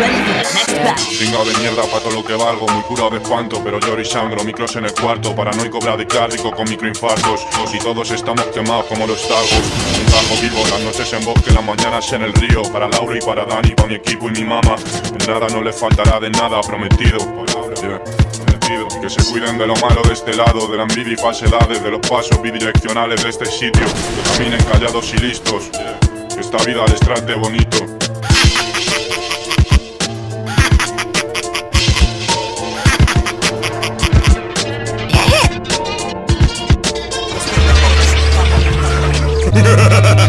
Chinga de mierda pa' todo lo que valgo Muy curado de espanto, pero lloro y sangro Micros en el cuarto, paranoico bradicardico Con microinfartos, y todos estamos quemados como los tagos Un trago vivo, las noches en bosque, las mañanas en el río Para Laura y para Dani, para mi equipo y mi mamá. Nada no le faltará de nada, prometido. Que se cuiden de lo malo de este lado De la envidia y falsedades, de los pasos bidireccionales de este sitio. Que caminen callados y listos Que esta vida les trate bonito Ha ha ha ha!